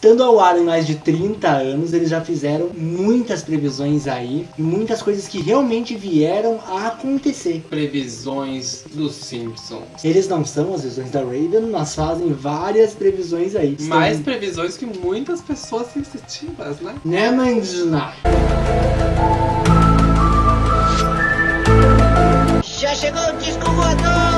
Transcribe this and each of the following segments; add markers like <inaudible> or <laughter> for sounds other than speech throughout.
Estando ao ar em mais de 30 anos, eles já fizeram muitas previsões aí e muitas coisas que realmente vieram a acontecer. Previsões dos Simpsons. Eles não são as visões da Raven, mas fazem várias previsões aí. Estão- Mais previsões que muitas pessoas sensitivas, né? Né, Mandina? Já chegou o disco voador!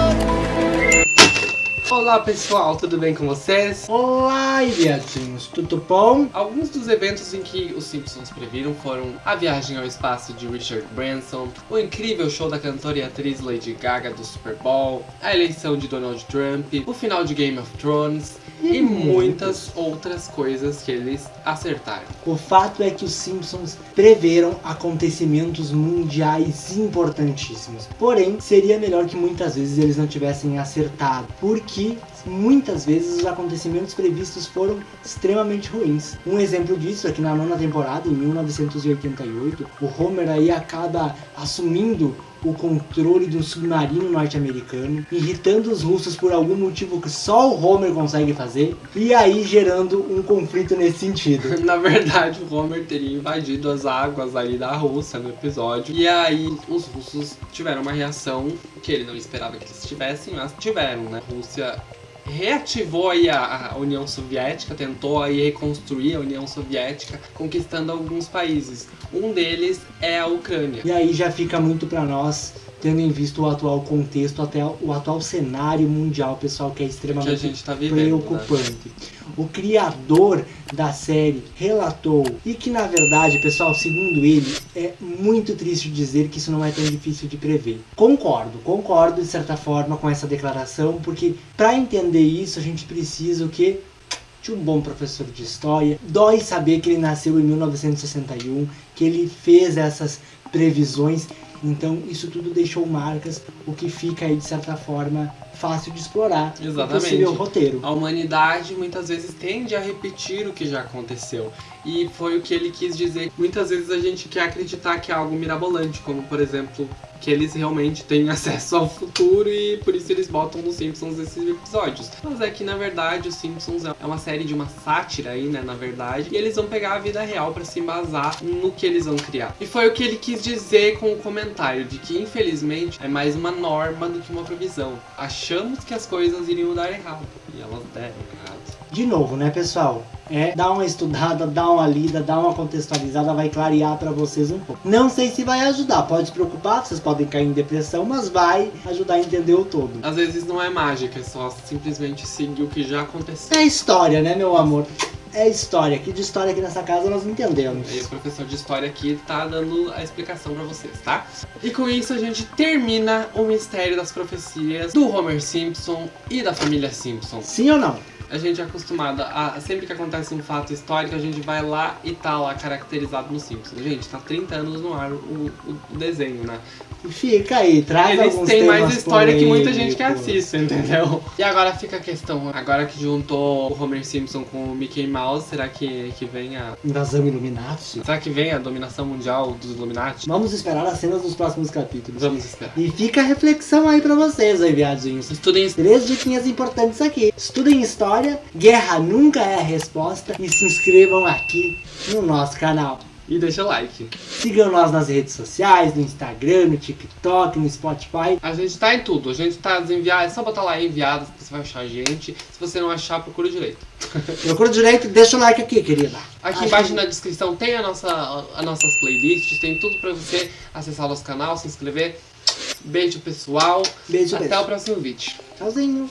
Olá pessoal, tudo bem com vocês? Olá, viadinhos, tudo bom? Alguns dos eventos em que os Simpsons previram foram a viagem ao espaço de Richard Branson, o incrível show da cantora e atriz Lady Gaga do Super Bowl, a eleição de Donald Trump, o final de Game of Thrones e, muitas outras coisas que eles acertaram. O fato é que os Simpsons preveram acontecimentos mundiais importantíssimos. Porém, seria melhor que muitas vezes eles não tivessem acertado, porque muitas vezes os acontecimentos previstos foram extremamente ruins. Um exemplo disso é que na nona temporada, em 1988, o Homer aí acaba assumindo o controle de um submarino norte-americano, irritando os russos por algum motivo que só o Homer consegue fazer, e aí gerando um conflito nesse sentido. <laughs> Na verdade, o Homer teria invadido as águas ali da Rússia no episódio. E aí, os russos tiveram uma reação que ele não esperava que eles tivessem, mas tiveram, né? A Rússia reativou a, a União Soviética, tentou aí reconstruir a União Soviética, conquistando alguns países. Um deles é a Ucrânia. E aí já fica muito pra nós, tendo em vista o atual contexto, até o atual cenário mundial, pessoal, que é Que extremamente gente tá vivendo. Né? preocupante. O criador da série relatou, e que na verdade, pessoal, segundo ele, é muito triste dizer que isso não é tão difícil de prever. Concordo, concordo de certa forma com essa declaração, porque para entender isso a gente precisa o que? de um bom professor de história. Dói saber que ele nasceu em 1961, que ele fez essas previsões. Então isso tudo deixou marcas, o que fica aí de certa forma fácil de explorar. o Exatamente. possível roteiro. A humanidade muitas vezes tende a repetir o que já aconteceu. E foi o que ele quis dizer. Muitas vezes a gente quer acreditar que é algo mirabolante, como por exemplo, que eles realmente têm <laughs> acesso ao futuro e por isso eles botam nos Simpsons esses episódios. Mas é que na verdade os Simpsons é uma série de uma sátira aí, né, na verdade, e eles vão pegar a vida real pra se embasar no que eles vão criar. E foi o que ele quis dizer com o comentário de que infelizmente é mais uma norma do que uma previsão. Achamos que as coisas iriam dar errado e elas deram errado. De novo, né, pessoal? É, dá uma estudada, dá uma lida, dá uma contextualizada, vai clarear pra vocês um pouco. Não sei se vai ajudar, pode se preocupar, vocês podem cair em depressão, mas vai ajudar a entender o todo. Às vezes não é mágica, é só simplesmente seguir o que já aconteceu. É história, né, meu amor? É história. Que de história aqui nessa casa nós entendemos. E o professor de história aqui tá dando a explicação pra vocês, tá? E com isso a gente termina o mistério das profecias do Homer Simpson e da família Simpson. Sim ou não? A gente é acostumado a, sempre que acontece um fato histórico, a gente vai lá e tá lá caracterizado no Simpsons. Gente, tá 30 anos no ar o, o- desenho, né? Fica aí, traz Eles alguns têm mais história que muita gente que assiste, entendeu? E agora fica a questão, agora que juntou o Homer Simpson com o Mickey Mouse, será que, que vem a... Invasão Illuminati. Será que vem a dominação mundial dos Illuminati? Vamos esperar as cenas dos próximos capítulos. Vamos esperar. E fica a reflexão aí pra vocês, aí, viadinhos. Estudem. Três diquinhas importantes aqui. Estudem história, guerra nunca é a resposta e se inscrevam aqui no nosso canal. e deixa o like. Sigam nós nas redes sociais, no Instagram, no TikTok, no Spotify. A gente tá em tudo, a gente tá desenviado, é só botar lá enviado que você vai achar a gente. Se você não achar, procura direito. <laughs> Procura direito, deixa o like aqui, querida. Aqui Acho embaixo que- na descrição tem a nossa, as nossas playlists, tem tudo pra você acessar o nosso canal, se inscrever. Beijo pessoal, Beijo, até beijo. o próximo vídeo. Tchauzinho.